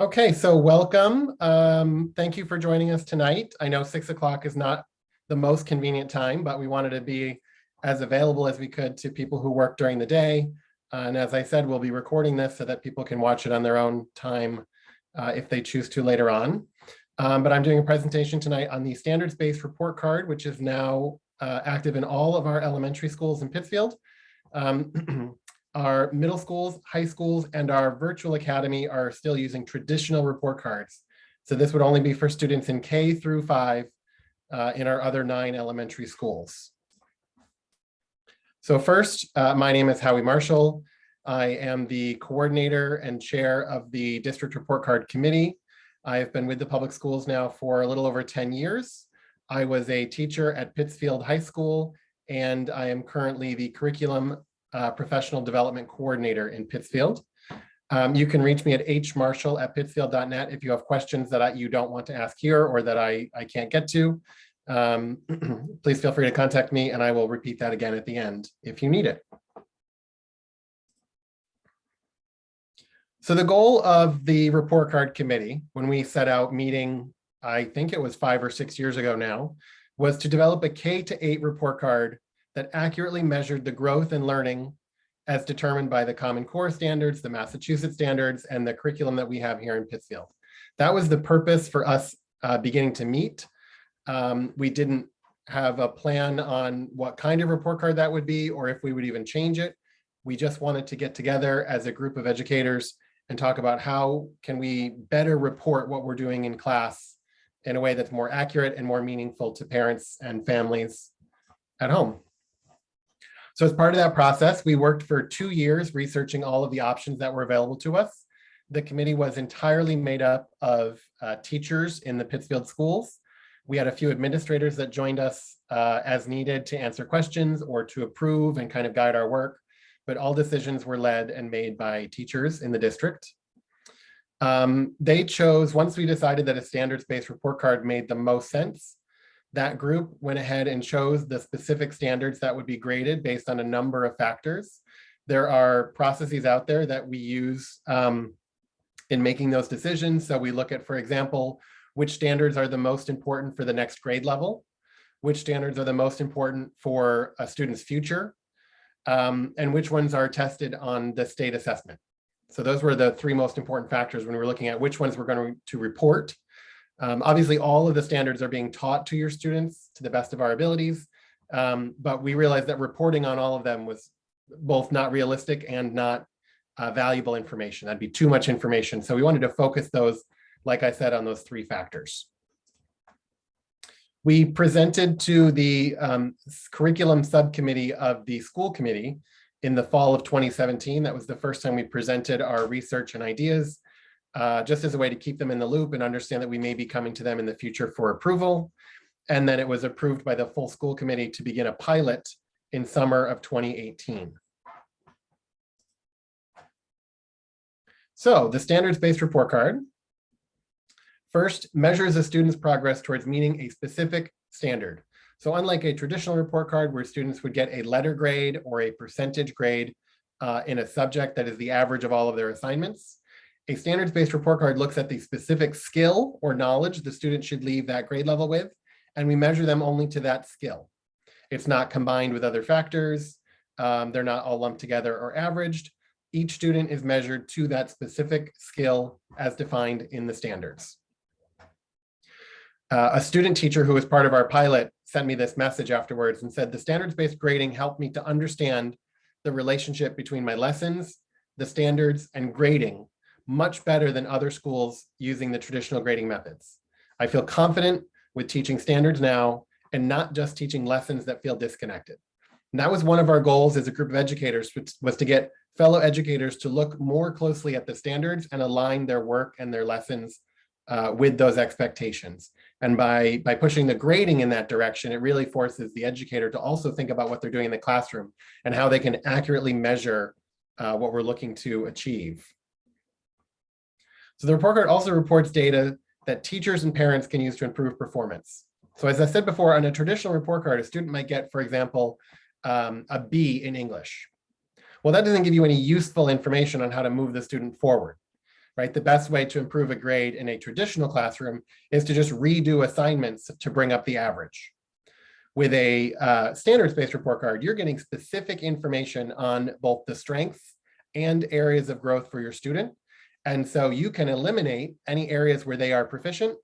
Okay, so welcome. Um, thank you for joining us tonight. I know six o'clock is not the most convenient time, but we wanted to be as available as we could to people who work during the day. Uh, and as I said, we'll be recording this so that people can watch it on their own time uh, if they choose to later on. Um, but I'm doing a presentation tonight on the standards-based report card, which is now uh, active in all of our elementary schools in Pittsfield. Um, our middle schools, high schools, and our virtual academy are still using traditional report cards. So this would only be for students in K through five uh, in our other nine elementary schools. So first, uh, my name is Howie Marshall. I am the coordinator and chair of the district report card committee. I have been with the public schools now for a little over 10 years. I was a teacher at Pittsfield High School, and I am currently the curriculum uh, professional development coordinator in Pittsfield. Um, you can reach me at hmarshall at pittsfield.net if you have questions that I, you don't want to ask here or that I, I can't get to. Um, please feel free to contact me and I will repeat that again at the end if you need it. So the goal of the report card committee, when we set out meeting, I think it was five or six years ago now, was to develop a K to eight report card that accurately measured the growth and learning as determined by the Common Core standards, the Massachusetts standards, and the curriculum that we have here in Pittsfield. That was the purpose for us uh, beginning to meet. Um, we didn't have a plan on what kind of report card that would be or if we would even change it. We just wanted to get together as a group of educators and talk about how can we better report what we're doing in class in a way that's more accurate and more meaningful to parents and families at home. So as part of that process, we worked for two years researching all of the options that were available to us. The committee was entirely made up of uh, teachers in the Pittsfield schools. We had a few administrators that joined us uh, as needed to answer questions or to approve and kind of guide our work, but all decisions were led and made by teachers in the district. Um, they chose, once we decided that a standards-based report card made the most sense, that group went ahead and chose the specific standards that would be graded based on a number of factors. There are processes out there that we use um, in making those decisions. So we look at, for example, which standards are the most important for the next grade level, which standards are the most important for a student's future, um, and which ones are tested on the state assessment. So those were the three most important factors when we were looking at which ones we're going to report um, obviously, all of the standards are being taught to your students to the best of our abilities, um, but we realized that reporting on all of them was both not realistic and not uh, valuable information. That'd be too much information. So we wanted to focus those, like I said, on those three factors. We presented to the um, curriculum subcommittee of the school committee in the fall of 2017. That was the first time we presented our research and ideas uh, just as a way to keep them in the loop and understand that we may be coming to them in the future for approval. And then it was approved by the full school committee to begin a pilot in summer of 2018. So the standards-based report card first measures a student's progress towards meeting a specific standard. So unlike a traditional report card where students would get a letter grade or a percentage grade uh, in a subject that is the average of all of their assignments, a standards-based report card looks at the specific skill or knowledge the student should leave that grade level with, and we measure them only to that skill. It's not combined with other factors. Um, they're not all lumped together or averaged. Each student is measured to that specific skill as defined in the standards. Uh, a student teacher who was part of our pilot sent me this message afterwards and said, the standards-based grading helped me to understand the relationship between my lessons, the standards, and grading much better than other schools using the traditional grading methods. I feel confident with teaching standards now and not just teaching lessons that feel disconnected. And that was one of our goals as a group of educators was to get fellow educators to look more closely at the standards and align their work and their lessons uh, with those expectations. And by, by pushing the grading in that direction, it really forces the educator to also think about what they're doing in the classroom and how they can accurately measure uh, what we're looking to achieve. So the report card also reports data that teachers and parents can use to improve performance. So as I said before, on a traditional report card, a student might get, for example, um, a B in English. Well, that doesn't give you any useful information on how to move the student forward. right? The best way to improve a grade in a traditional classroom is to just redo assignments to bring up the average. With a uh, standards-based report card, you're getting specific information on both the strengths and areas of growth for your student. And so you can eliminate any areas where they are proficient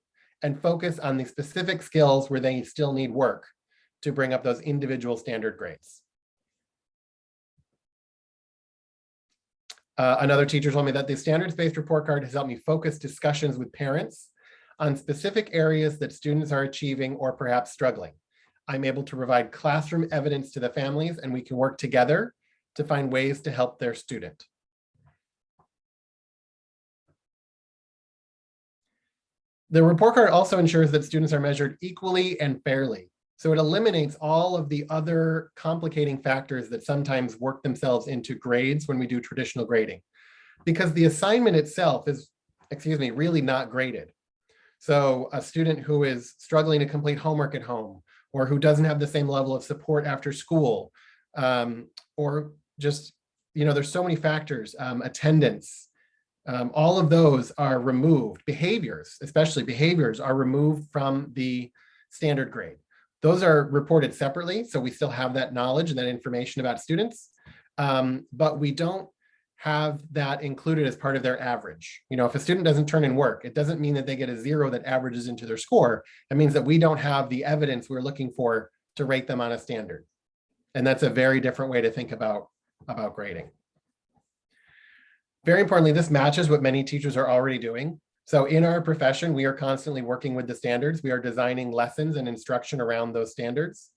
and focus on the specific skills where they still need work to bring up those individual standard grades. Uh, another teacher told me that the standards-based report card has helped me focus discussions with parents on specific areas that students are achieving or perhaps struggling. I'm able to provide classroom evidence to the families and we can work together to find ways to help their student. The report card also ensures that students are measured equally and fairly. So it eliminates all of the other complicating factors that sometimes work themselves into grades when we do traditional grading. Because the assignment itself is, excuse me, really not graded. So a student who is struggling to complete homework at home, or who doesn't have the same level of support after school, um, or just, you know, there's so many factors, um, attendance, um, all of those are removed. Behaviors, especially behaviors, are removed from the standard grade. Those are reported separately, so we still have that knowledge and that information about students, um, but we don't have that included as part of their average. You know, if a student doesn't turn in work, it doesn't mean that they get a zero that averages into their score. It means that we don't have the evidence we're looking for to rate them on a standard. And that's a very different way to think about, about grading. Very importantly, this matches what many teachers are already doing. So in our profession, we are constantly working with the standards. We are designing lessons and instruction around those standards.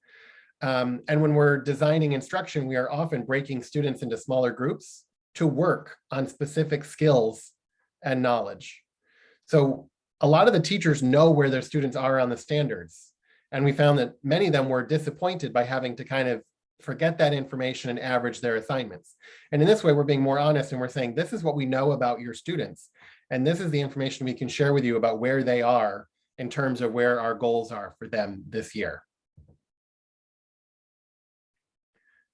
Um, and when we're designing instruction, we are often breaking students into smaller groups to work on specific skills and knowledge. So a lot of the teachers know where their students are on the standards. And we found that many of them were disappointed by having to kind of forget that information and average their assignments. And in this way, we're being more honest and we're saying, this is what we know about your students. And this is the information we can share with you about where they are in terms of where our goals are for them this year.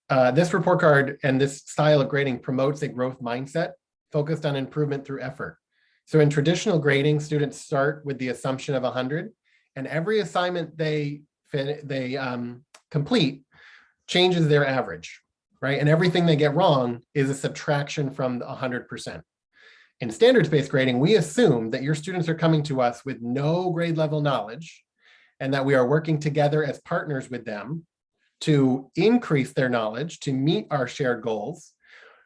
Uh, this report card and this style of grading promotes a growth mindset focused on improvement through effort. So in traditional grading, students start with the assumption of 100, and every assignment they, they um, complete changes their average, right? And everything they get wrong is a subtraction from the 100%. In standards-based grading, we assume that your students are coming to us with no grade level knowledge and that we are working together as partners with them to increase their knowledge, to meet our shared goals.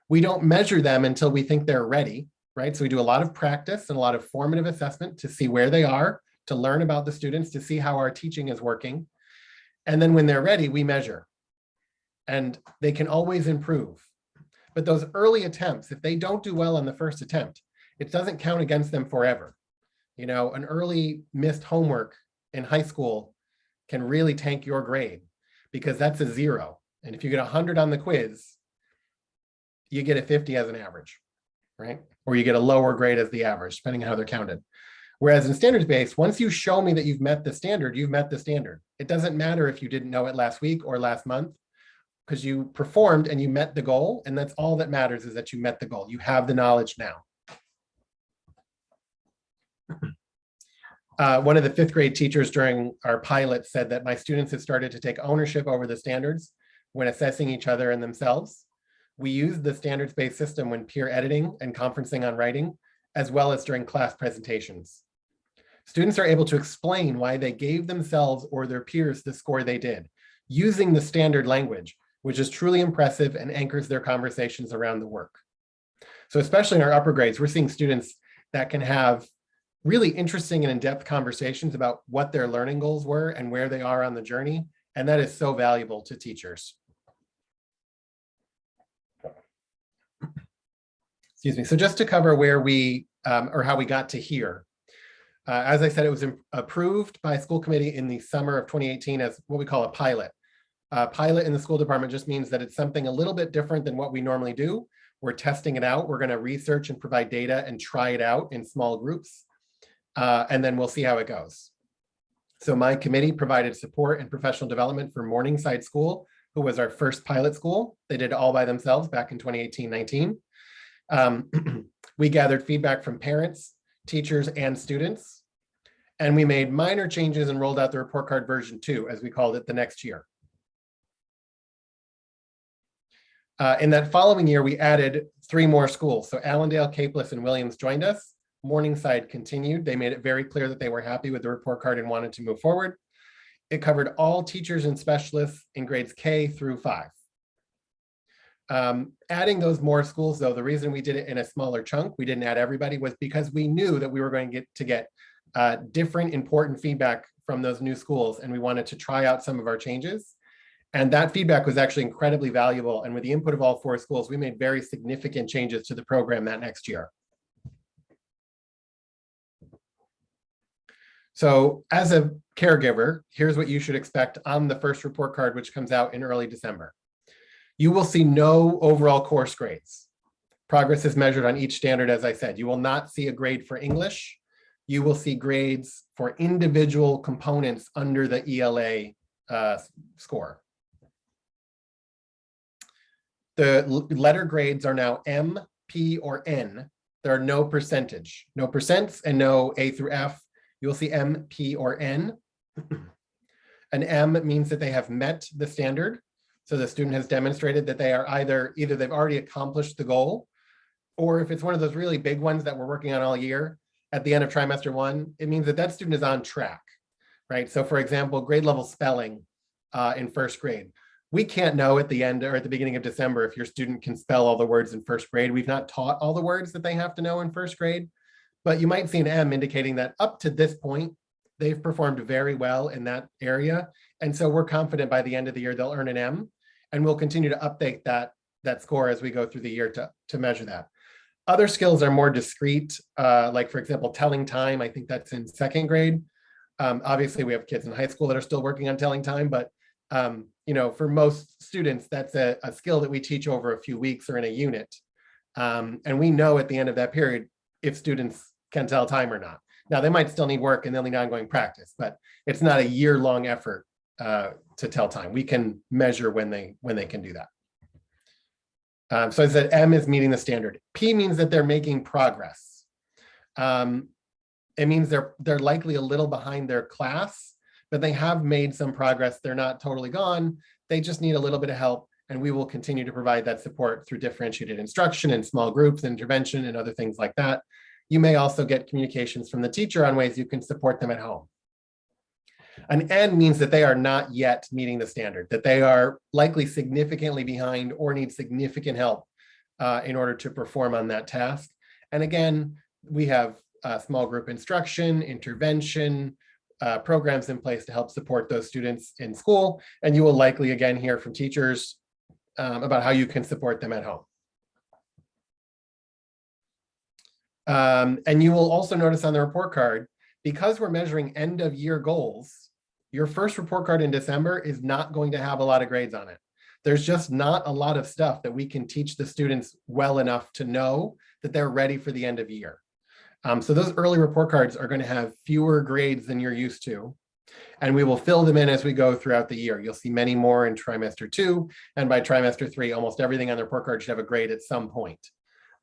We don't measure them until we think they're ready, right? So we do a lot of practice and a lot of formative assessment to see where they are, to learn about the students, to see how our teaching is working. And then when they're ready, we measure. And they can always improve. But those early attempts, if they don't do well on the first attempt, it doesn't count against them forever. You know, an early missed homework in high school can really tank your grade because that's a zero. And if you get 100 on the quiz, you get a 50 as an average, right? Or you get a lower grade as the average, depending on how they're counted. Whereas in standards based, once you show me that you've met the standard, you've met the standard. It doesn't matter if you didn't know it last week or last month because you performed and you met the goal. And that's all that matters is that you met the goal. You have the knowledge now. Uh, one of the fifth grade teachers during our pilot said that my students have started to take ownership over the standards when assessing each other and themselves. We use the standards-based system when peer editing and conferencing on writing, as well as during class presentations. Students are able to explain why they gave themselves or their peers the score they did, using the standard language, which is truly impressive and anchors their conversations around the work. So especially in our upper grades, we're seeing students that can have really interesting and in-depth conversations about what their learning goals were and where they are on the journey. And that is so valuable to teachers. Excuse me. So just to cover where we, um, or how we got to here. Uh, as I said, it was approved by school committee in the summer of 2018 as what we call a pilot. Uh, pilot in the school department just means that it's something a little bit different than what we normally do. We're testing it out. We're going to research and provide data and try it out in small groups uh, and then we'll see how it goes. So my committee provided support and professional development for Morningside School, who was our first pilot school. They did it all by themselves back in 2018-19. Um, We gathered feedback from parents, teachers, and students. And we made minor changes and rolled out the report card version two, as we called it, the next year. Uh, in that following year, we added three more schools. So Allendale, Capeless, and Williams joined us. Morningside continued. They made it very clear that they were happy with the report card and wanted to move forward. It covered all teachers and specialists in grades K through five. Um, adding those more schools, though, the reason we did it in a smaller chunk, we didn't add everybody, was because we knew that we were going to get to get uh, different important feedback from those new schools, and we wanted to try out some of our changes. And that feedback was actually incredibly valuable. And with the input of all four schools, we made very significant changes to the program that next year. So as a caregiver, here's what you should expect on the first report card, which comes out in early December. You will see no overall course grades. Progress is measured on each standard, as I said. You will not see a grade for English. You will see grades for individual components under the ELA uh, score. The letter grades are now M, P, or N. There are no percentage, no percents and no A through F. You'll see M, P, or N. An M means that they have met the standard. So the student has demonstrated that they are either, either they've already accomplished the goal, or if it's one of those really big ones that we're working on all year, at the end of trimester one, it means that that student is on track, right? So for example, grade level spelling uh, in first grade. We can't know at the end or at the beginning of December if your student can spell all the words in first grade. We've not taught all the words that they have to know in first grade, but you might see an M indicating that up to this point, they've performed very well in that area. And so we're confident by the end of the year, they'll earn an M and we'll continue to update that, that score as we go through the year to, to measure that. Other skills are more discrete, uh, like for example, telling time. I think that's in second grade. Um, obviously, we have kids in high school that are still working on telling time, but um, you know, for most students, that's a, a, skill that we teach over a few weeks or in a unit. Um, and we know at the end of that period if students can tell time or not. Now, they might still need work and they'll need ongoing practice, but it's not a year-long effort uh, to tell time. We can measure when they when they can do that. Um, so I said M is meeting the standard. P means that they're making progress. Um, it means they're they're likely a little behind their class, but they have made some progress. They're not totally gone. They just need a little bit of help and we will continue to provide that support through differentiated instruction and small groups, intervention and other things like that. You may also get communications from the teacher on ways you can support them at home. An N means that they are not yet meeting the standard, that they are likely significantly behind or need significant help uh, in order to perform on that task. And again, we have uh, small group instruction, intervention, uh, programs in place to help support those students in school. And you will likely again hear from teachers um, about how you can support them at home. Um, and you will also notice on the report card, because we're measuring end of year goals, your first report card in December is not going to have a lot of grades on it. There's just not a lot of stuff that we can teach the students well enough to know that they're ready for the end of year. Um, so those early report cards are going to have fewer grades than you're used to. And we will fill them in as we go throughout the year. You'll see many more in trimester two. And by trimester three, almost everything on the report card should have a grade at some point.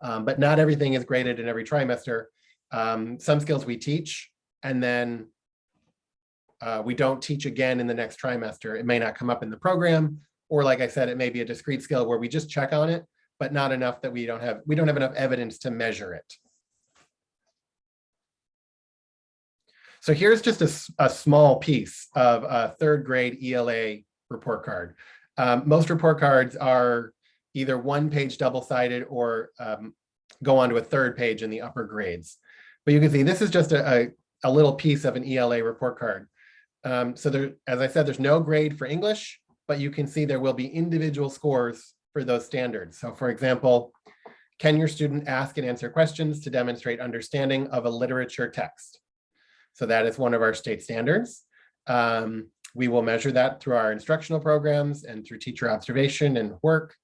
Um, but not everything is graded in every trimester. Um, some skills we teach, and then uh, we don't teach again in the next trimester. It may not come up in the program, or like I said, it may be a discrete skill where we just check on it, but not enough that we don't have we don't have enough evidence to measure it. So here's just a, a small piece of a third grade ELA report card. Um, most report cards are either one page double-sided or um, go on to a third page in the upper grades. But you can see this is just a, a, a little piece of an ELA report card. Um, so there, as I said, there's no grade for English, but you can see there will be individual scores for those standards. So for example, can your student ask and answer questions to demonstrate understanding of a literature text? So that is one of our state standards. Um, we will measure that through our instructional programs and through teacher observation and work.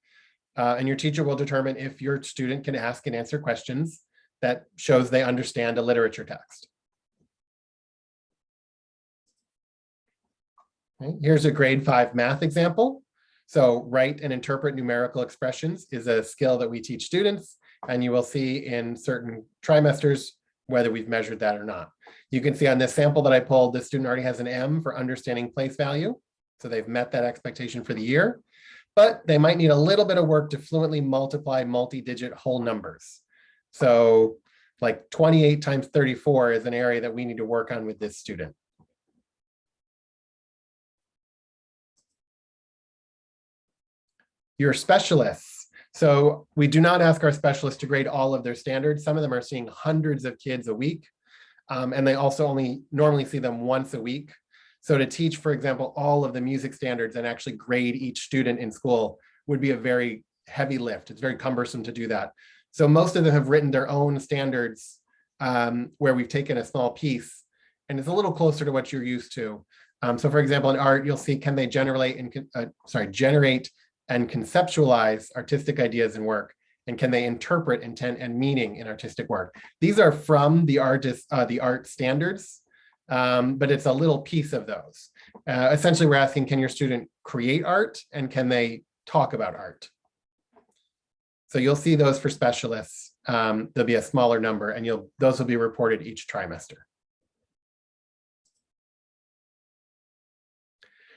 Uh, and your teacher will determine if your student can ask and answer questions that shows they understand a literature text. Okay, here's a grade five math example. So write and interpret numerical expressions is a skill that we teach students. and you will see in certain trimesters whether we've measured that or not. You can see on this sample that I pulled, the student already has an M for understanding place value. So they've met that expectation for the year, but they might need a little bit of work to fluently multiply multi-digit whole numbers. So like 28 times 34 is an area that we need to work on with this student. Your specialists. So we do not ask our specialists to grade all of their standards. Some of them are seeing hundreds of kids a week. Um, and they also only normally see them once a week. So to teach, for example, all of the music standards and actually grade each student in school would be a very heavy lift. It's very cumbersome to do that. So most of them have written their own standards um, where we've taken a small piece and it's a little closer to what you're used to. Um, so for example, in art, you'll see, can they generate and, uh, sorry, generate and conceptualize artistic ideas and work? And can they interpret intent and meaning in artistic work? These are from the artist, uh, the art standards, um, but it's a little piece of those. Uh, essentially, we're asking, can your student create art and can they talk about art? So you'll see those for specialists. Um, there'll be a smaller number and you'll those will be reported each trimester.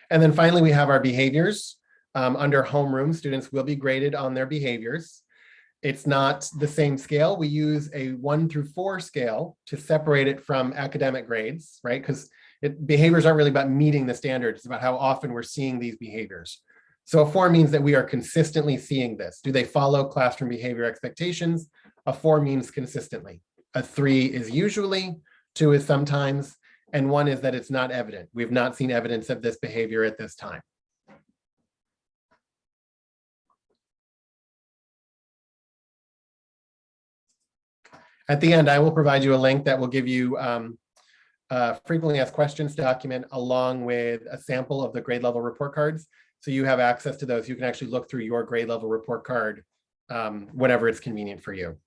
And then finally, we have our behaviors. Um, under homeroom, students will be graded on their behaviors. It's not the same scale. We use a one through four scale to separate it from academic grades, right? Because behaviors aren't really about meeting the standards, it's about how often we're seeing these behaviors. So a four means that we are consistently seeing this. Do they follow classroom behavior expectations? A four means consistently. A three is usually, two is sometimes, and one is that it's not evident. We've not seen evidence of this behavior at this time. At the end, I will provide you a link that will give you um, a frequently asked questions document along with a sample of the grade level report cards. So you have access to those. You can actually look through your grade level report card um, whenever it's convenient for you.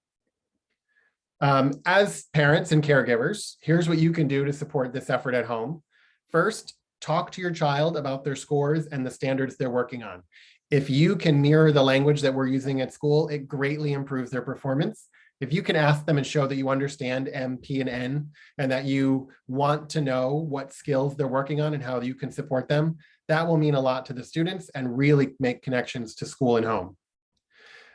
Um, as parents and caregivers, here's what you can do to support this effort at home. First, talk to your child about their scores and the standards they're working on. If you can mirror the language that we're using at school, it greatly improves their performance if you can ask them and show that you understand M, P, and N, and that you want to know what skills they're working on and how you can support them, that will mean a lot to the students and really make connections to school and home.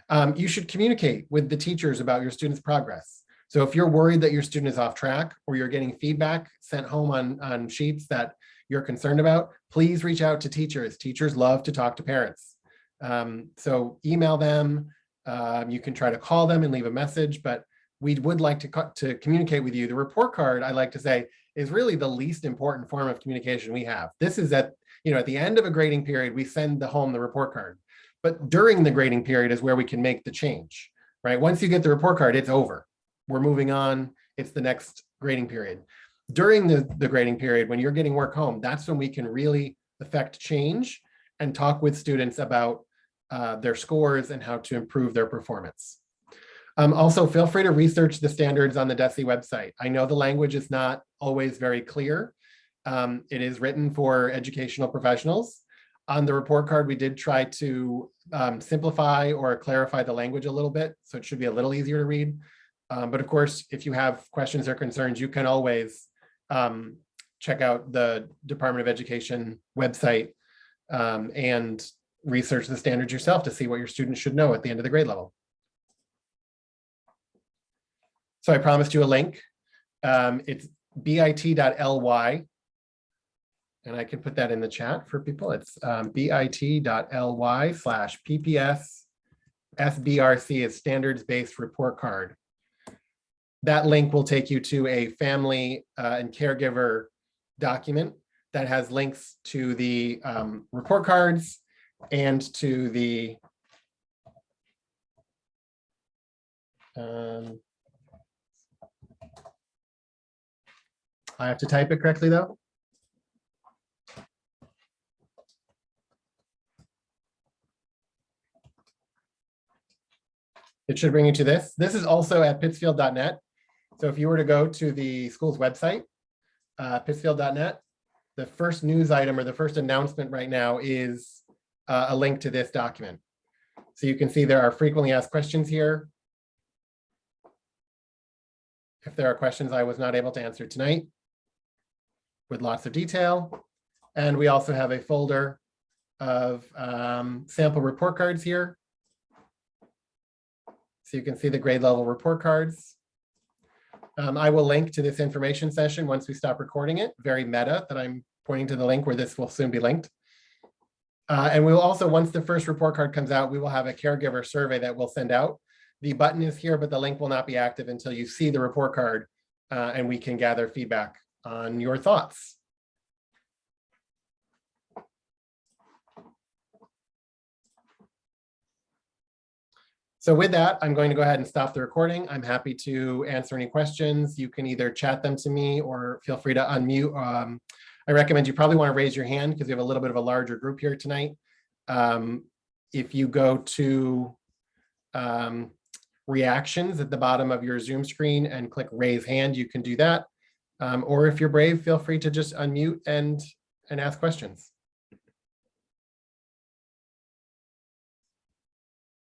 Um, you should communicate with the teachers about your students' progress. So if you're worried that your student is off track or you're getting feedback sent home on, on sheets that you're concerned about, please reach out to teachers. Teachers love to talk to parents. Um, so email them, um, you can try to call them and leave a message, but we would like to, to communicate with you. The report card, I like to say, is really the least important form of communication we have. This is at, you know, at the end of a grading period, we send the home the report card. But during the grading period is where we can make the change, right? Once you get the report card, it's over. We're moving on. It's the next grading period. During the, the grading period, when you're getting work home, that's when we can really affect change and talk with students about uh, their scores and how to improve their performance. Um, also, feel free to research the standards on the DESE website. I know the language is not always very clear. Um, it is written for educational professionals. On the report card, we did try to um, simplify or clarify the language a little bit, so it should be a little easier to read. Um, but of course, if you have questions or concerns, you can always um, check out the Department of Education website um, and research the standards yourself to see what your students should know at the end of the grade level. So I promised you a link. Um, it's bit.ly. And I can put that in the chat for people. It's um, bit.ly slash PPS SBRC is standards-based report card. That link will take you to a family uh, and caregiver document that has links to the um, report cards, and to the um, I have to type it correctly though. It should bring you to this. This is also at pittsfield.net. So if you were to go to the school's website, uh, pittsfield.net, the first news item or the first announcement right now is uh, a link to this document. So you can see there are frequently asked questions here. if there are questions I was not able to answer tonight with lots of detail. And we also have a folder of um, sample report cards here. So you can see the grade level report cards. Um, I will link to this information session once we stop recording it, very meta that I'm pointing to the link where this will soon be linked. Uh, and we will also, once the first report card comes out, we will have a caregiver survey that we'll send out. The button is here, but the link will not be active until you see the report card uh, and we can gather feedback on your thoughts. So with that, I'm going to go ahead and stop the recording. I'm happy to answer any questions. You can either chat them to me or feel free to unmute. Um, I recommend you probably want to raise your hand because we have a little bit of a larger group here tonight. Um, if you go to um, reactions at the bottom of your Zoom screen and click raise hand, you can do that. Um, or if you're brave, feel free to just unmute and, and ask questions.